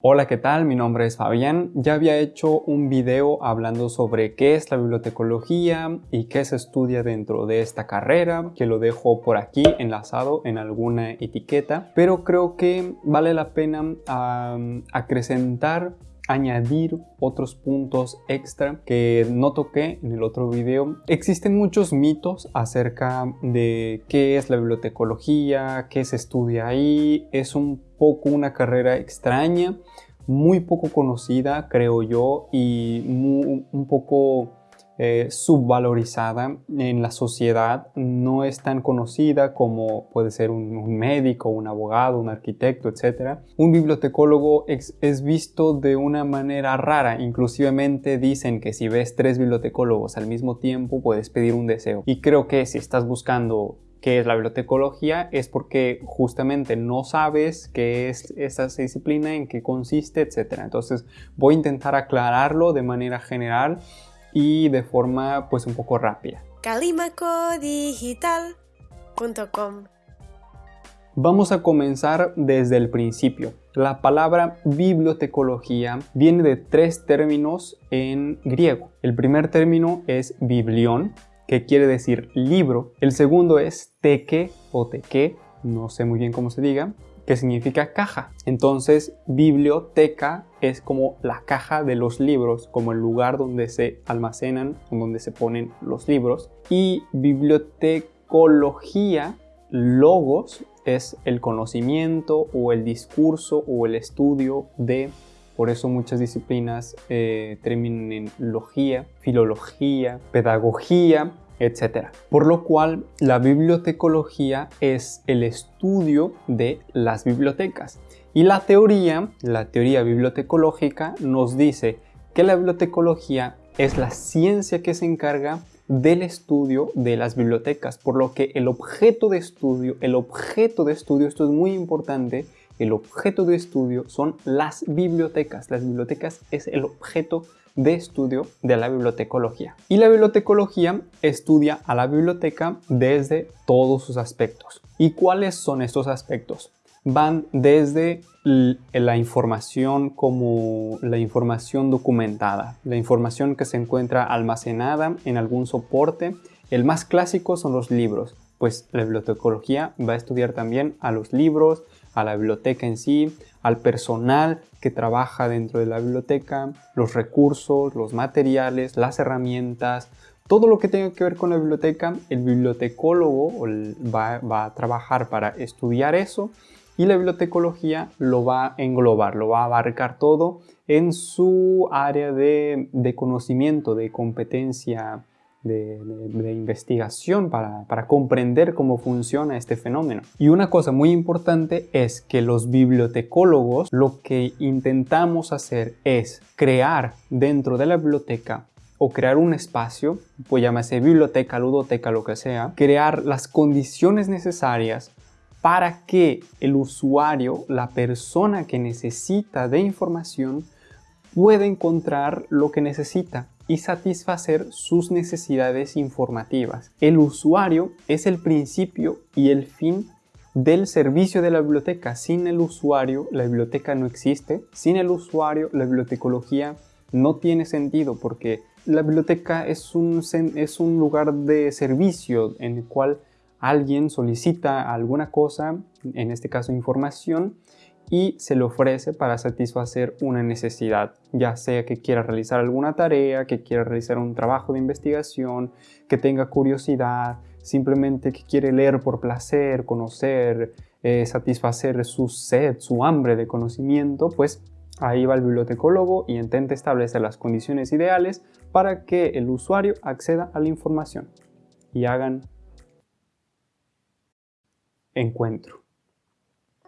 Hola, ¿qué tal? Mi nombre es Fabián. Ya había hecho un video hablando sobre qué es la bibliotecología y qué se estudia dentro de esta carrera, que lo dejo por aquí enlazado en alguna etiqueta, pero creo que vale la pena acrecentar añadir otros puntos extra que no toqué en el otro video. Existen muchos mitos acerca de qué es la bibliotecología, qué se estudia ahí. Es un poco una carrera extraña, muy poco conocida creo yo y un poco eh, subvalorizada en la sociedad, no es tan conocida como puede ser un, médico, un abogado, un arquitecto, etc. Un bibliotecólogo es, es, visto de una manera rara, inclusivemente dicen que si ves tres bibliotecólogos al mismo tiempo puedes pedir un deseo. Y creo que si estás buscando qué es la bibliotecología es porque justamente no sabes qué es esa disciplina, en qué consiste, etc. Entonces voy a intentar aclararlo de manera general y de forma pues un poco rápida. Calimacodigital.com Vamos a comenzar desde el principio. La palabra bibliotecología viene de tres términos en griego. El primer término es biblión, que quiere decir libro. El segundo es teque o teque, no sé muy bien cómo se diga, que significa caja. Entonces, biblioteca es como la caja de los libros, como el lugar donde se almacenan, donde se ponen los libros. Y bibliotecología, logos, es el conocimiento o el discurso o el estudio de por eso muchas disciplinas eh, terminan en logía, filología, pedagogía, etc. Por lo cual la bibliotecología es el estudio de las bibliotecas. Y la teoría, la teoría bibliotecológica, nos dice que la bibliotecología es la ciencia que se encarga del estudio de las bibliotecas, por lo que el objeto de estudio, el objeto de estudio, esto es muy importante, el objeto de estudio son las bibliotecas. Las bibliotecas es el objeto de estudio de la bibliotecología. Y la bibliotecología estudia a la biblioteca desde todos sus aspectos. ¿Y cuáles son estos aspectos? Van desde la información como la información documentada, la información que se encuentra almacenada en algún soporte. El más clásico son los libros, pues la bibliotecología va a estudiar también a los libros, a la biblioteca en sí, al personal que trabaja dentro de la biblioteca, los recursos, los materiales, las herramientas, todo lo que tenga que ver con la biblioteca, el bibliotecólogo va, a trabajar para estudiar eso y la bibliotecología lo va a englobar, lo va a abarcar todo en su área de, de conocimiento, de competencia de, investigación para, para, comprender cómo funciona este fenómeno. Y una cosa muy importante es que los bibliotecólogos lo que intentamos hacer es crear dentro de la biblioteca o crear un espacio, pues llámese biblioteca, ludoteca, lo que sea, crear las condiciones necesarias para que el usuario, la persona que necesita de información, pueda encontrar lo que necesita y satisfacer sus necesidades informativas. El usuario es el principio y el fin del servicio de la biblioteca. Sin el usuario, la biblioteca no existe. Sin el usuario, la bibliotecología no tiene sentido porque la biblioteca es un, es un lugar de servicio en el cual alguien solicita alguna cosa, en este caso información, y se le ofrece para satisfacer una necesidad, ya sea que quiera realizar alguna tarea, que quiera realizar un trabajo de investigación, que tenga curiosidad, simplemente que quiere leer por placer, conocer, eh, satisfacer su sed, su hambre de conocimiento, pues ahí va el bibliotecólogo y intenta establecer las condiciones ideales para que el usuario acceda a la información y hagan encuentro.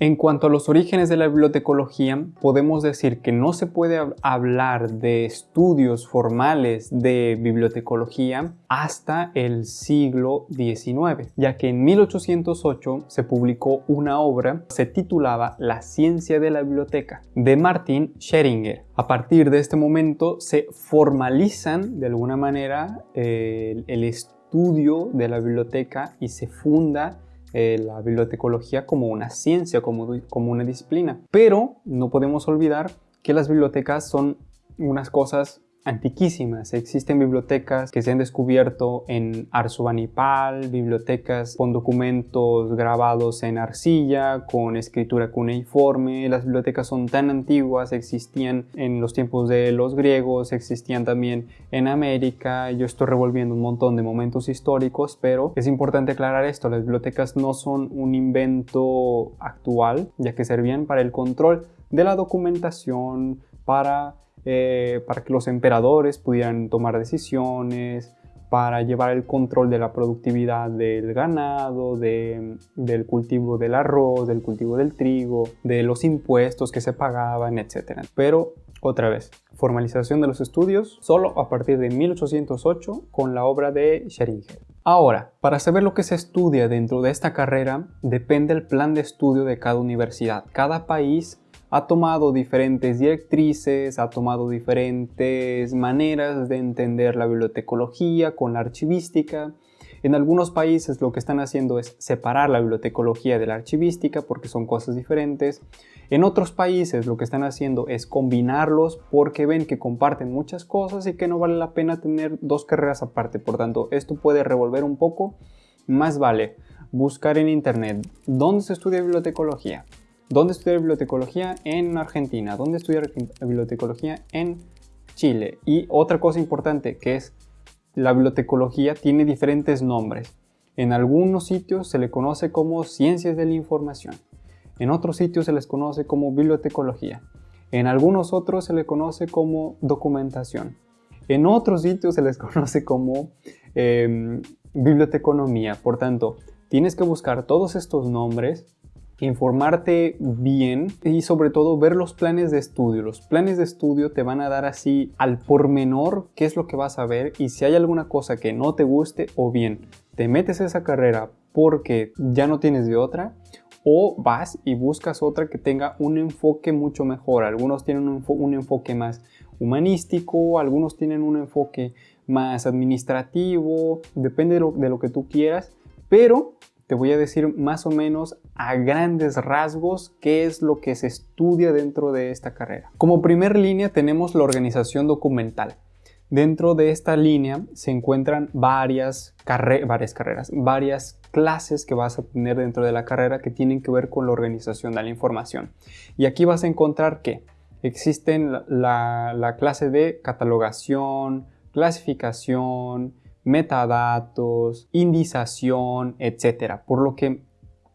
En cuanto a los orígenes de la bibliotecología, podemos decir que no se puede hablar de estudios formales de bibliotecología hasta el siglo XIX, ya que en 1808 se publicó una obra, se titulaba La ciencia de la biblioteca, de Martin Scheringer. A partir de este momento se formalizan de alguna manera el estudio de la biblioteca y se funda eh, la bibliotecología como una ciencia, como, como una disciplina. Pero no podemos olvidar que las bibliotecas son unas cosas antiquísimas. Existen bibliotecas que se han descubierto en Arzubanipal, bibliotecas con documentos grabados en arcilla, con escritura cuneiforme. Las bibliotecas son tan antiguas, existían en los tiempos de los griegos, existían también en América. Yo estoy revolviendo un montón de momentos históricos, pero es importante aclarar esto, las bibliotecas no son un invento actual, ya que servían para el control de la documentación, para eh, para que los emperadores pudieran tomar decisiones, para llevar el control de la productividad del ganado, del cultivo del arroz, del cultivo del trigo, de los impuestos que se pagaban, etc. Pero, otra vez, formalización de los estudios solo a partir de 1808 con la obra de Scheringer. Ahora, para saber lo que se estudia dentro de esta carrera, depende el plan de estudio de cada universidad. Cada país ha tomado diferentes directrices, ha tomado diferentes maneras de entender la bibliotecología con la archivística. En algunos países lo que están haciendo es separar la bibliotecología de la archivística porque son cosas diferentes. En otros países lo que están haciendo es combinarlos porque ven que comparten muchas cosas y que no vale la pena tener dos carreras aparte. Por tanto, esto puede revolver un poco. Más vale buscar en internet dónde se estudia bibliotecología, ¿Dónde estudiar bibliotecología? En Argentina. ¿Dónde estudiar bibliotecología? En Chile. Y otra cosa importante que es la bibliotecología tiene diferentes nombres. En algunos sitios se le conoce como ciencias de la información. En otros sitios se les conoce como bibliotecología. En algunos otros se le conoce como documentación. En otros sitios se les conoce como em, biblioteconomía. Por tanto, tienes que buscar todos estos nombres informarte bien y sobre todo ver los planes de estudio. Los planes de estudio te van a dar así al por menor qué es lo que vas a ver y si hay alguna cosa que no te guste o bien te metes a esa carrera porque ya no tienes de otra o vas y buscas otra que tenga un enfoque mucho mejor. Algunos tienen un, enfoque más humanístico, algunos tienen un enfoque más administrativo, depende de lo que tú quieras, pero te voy a decir más o menos a grandes rasgos qué es lo que se estudia dentro de esta carrera. Como primer línea tenemos la organización documental. Dentro de esta línea se encuentran varias, carreras, varias clases que vas a tener dentro de la carrera que tienen que ver con la organización de la información. Y aquí vas a encontrar que existen la clase de catalogación, clasificación, metadatos, indización, etc. Por lo que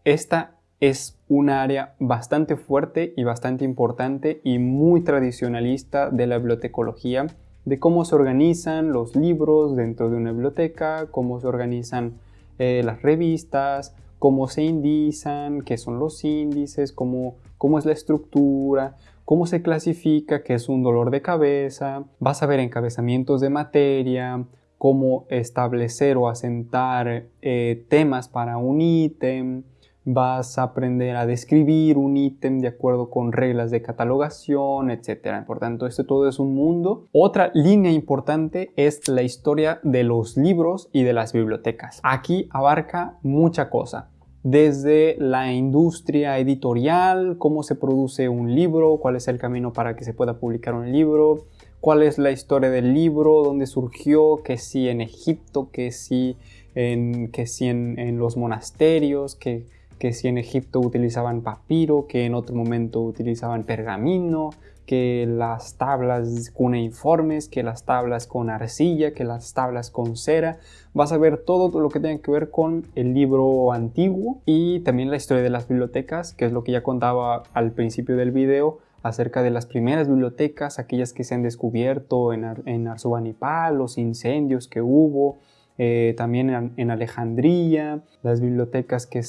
esta es un área bastante fuerte y bastante importante y muy tradicionalista de la bibliotecología, de cómo se organizan los libros dentro de una biblioteca, cómo se organizan eh, las revistas, cómo se indizan, qué son los índices, cómo, cómo es la estructura, cómo se clasifica, qué es un dolor de cabeza, vas a ver encabezamientos de materia, cómo establecer o asentar eh, temas para un ítem, vas a aprender a describir un ítem de acuerdo con reglas de catalogación, etc. Por tanto, esto todo es un mundo. Otra línea importante es la historia de los libros y de las bibliotecas. Aquí abarca mucha cosa desde la industria editorial, cómo se produce un libro, cuál es el camino para que se pueda publicar un libro, cuál es la historia del libro, dónde surgió, que si en Egipto, que si en, que si en, los monasterios, que, que si en Egipto utilizaban papiro, que en otro momento utilizaban pergamino, que las tablas cuneiformes, que las tablas con arcilla, que las tablas con cera. Vas a ver todo lo que tiene que ver con el libro antiguo y también la historia de las bibliotecas, que es lo que ya contaba al principio del video acerca de las primeras bibliotecas, aquellas que se han descubierto en, en Arzubanipal, los incendios que hubo, eh, también en, Alejandría, las bibliotecas que,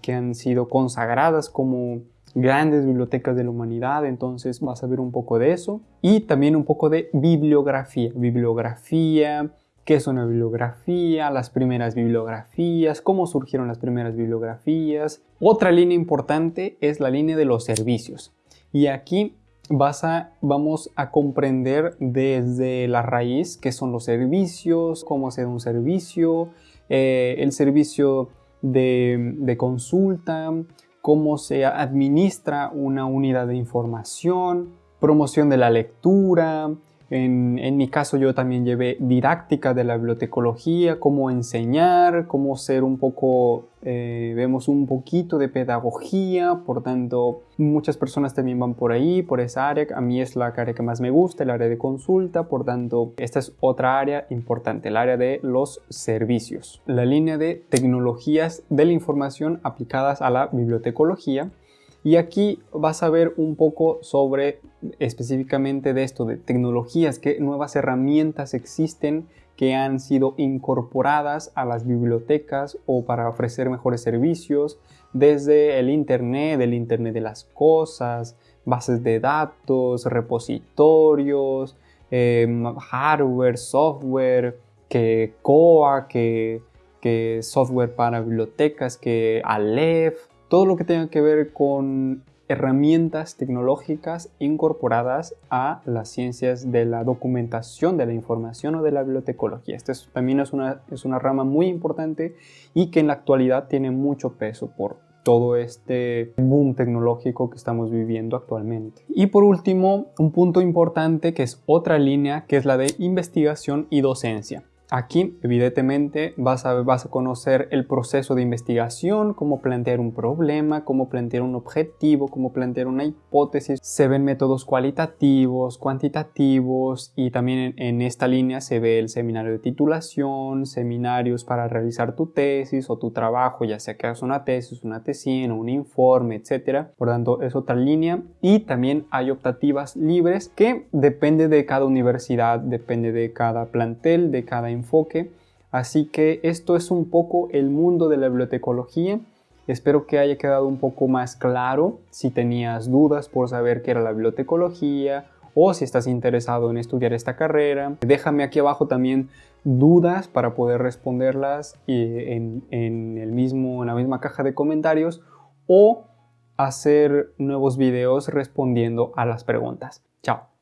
que han sido consagradas como grandes bibliotecas de la humanidad, entonces vas a ver un poco de eso. Y también un poco de bibliografía, bibliografía, qué es una bibliografía, las primeras bibliografías, cómo surgieron las primeras bibliografías. Otra línea importante es la línea de los servicios. Y aquí vas a, vamos a comprender desde la raíz qué son los servicios, cómo se da un servicio, eh, el servicio de, consulta, cómo se administra una unidad de información, promoción de la lectura, en, mi caso yo también llevé didáctica de la bibliotecología, cómo enseñar, cómo ser un poco, eh, vemos un poquito de pedagogía, por tanto muchas personas también van por ahí, por esa área, a mí es la área que más me gusta, el área de consulta, por tanto esta es otra área importante, el área de los servicios. La línea de tecnologías de la información aplicadas a la bibliotecología y aquí vas a ver un poco sobre específicamente de esto, de tecnologías, qué nuevas herramientas existen que han sido incorporadas a las bibliotecas o para ofrecer mejores servicios, desde el Internet, el Internet de las cosas, bases de datos, repositorios, em, hardware, software, que COA, que, que software para bibliotecas, que Aleph, todo lo que tenga que ver con herramientas tecnológicas incorporadas a las ciencias de la documentación de la información o de la bibliotecología. Esta también es una, es una rama muy importante y que en la actualidad tiene mucho peso por todo este boom tecnológico que estamos viviendo actualmente. Y por último, un punto importante que es otra línea que es la de investigación y docencia. Aquí, evidentemente, vas a, vas a conocer el proceso de investigación, cómo plantear un problema, cómo plantear un objetivo, cómo plantear una hipótesis. Se ven métodos cualitativos, cuantitativos y también en, esta línea se ve el seminario de titulación, seminarios para realizar tu tesis o tu trabajo, ya sea que hagas una tesis, una tesina, un informe, etc. Por tanto, es otra línea. Y también hay optativas libres que depende de cada universidad, depende de cada plantel, de cada enfoque. Así que esto es un poco el mundo de la bibliotecología. Espero que haya quedado un poco más claro si tenías dudas por saber qué era la bibliotecología o si estás interesado en estudiar esta carrera. Déjame aquí abajo también dudas para poder responderlas en, en, el mismo, en la misma caja de comentarios o hacer nuevos videos respondiendo a las preguntas. Chao.